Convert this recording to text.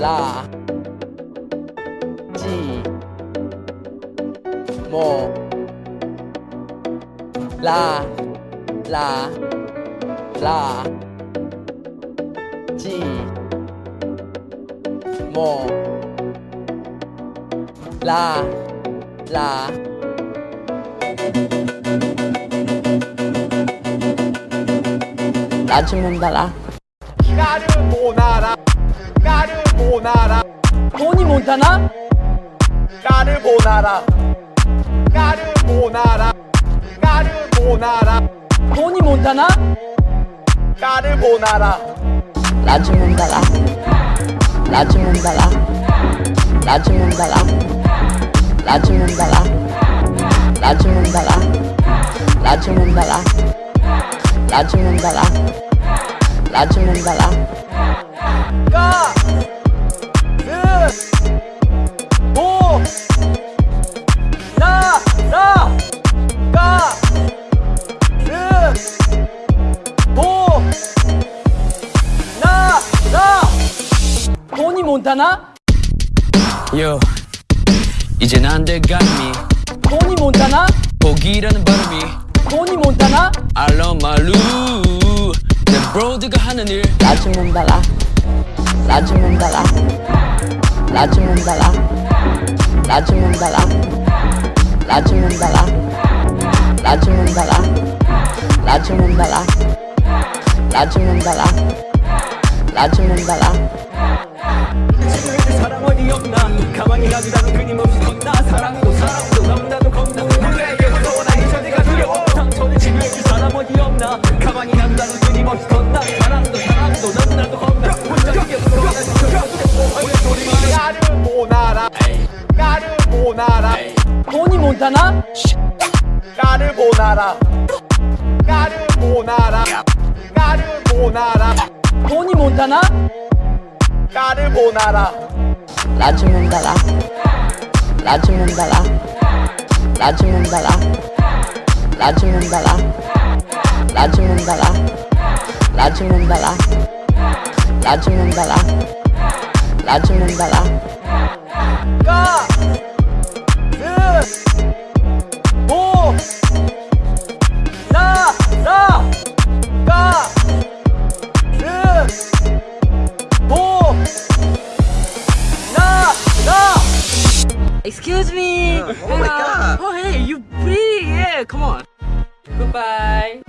라, 지, 모, 라, 라, 라, 지, 모, 라, 라. 라즈몬달라 까르보나라 까르보나라. 토니 몬타나? 까르보나라. 까르보나라. 까르보나라. 토니 몬타나? 까르보나라. 라즈몬달라. 라즈몬달라. 라즈몬달라. 라즈몬달라. 라즈몬달라. 라즈몬달라. 라즈몬달라. 라즈몬달라. 까 몬타나? Yo 이젠 안돼감이 토니 몬타나? 포기라는 발음이 토니 몬타나? 알러말루 내 브로드가 하는 일. 라즈몬달라 라즈몬달라 라즈몬달라 라즈몬달라 라즈몬달라 라즈몬달라 라즈몬달라 라즈몬달라 라즈몬달라 겁나. 가만히 가지라도 끊임없이 겁나 사랑도 사랑도 넘나도 겁나 누구에게 무서워 나기 전에가 두려워. 상처를 치료해줄 사람 어디 없나. 가만히 가지라도 끊임없이 겁나 사랑도 사랑도 넘나도 겁나 혼자 이게 무서워 나 진짜 두려워 왜 소리만 나를 못 알아 나를 못 알아 돈이. 못 하나? 나를 못 알아 나를 못 알아 나를 못 알아 돈이 못 하나? 나를 못 알아 즈몬달라. 라즈몬달라. 라즈몬달라. 라즈몬달라. 라즈몬달라. 라즈몬달라. 라즈몬달라. 라즈몬달라. 까, 르, Excuse me. Oh my um, god. Oh hey, you pretty. Yeah, come on. Goodbye.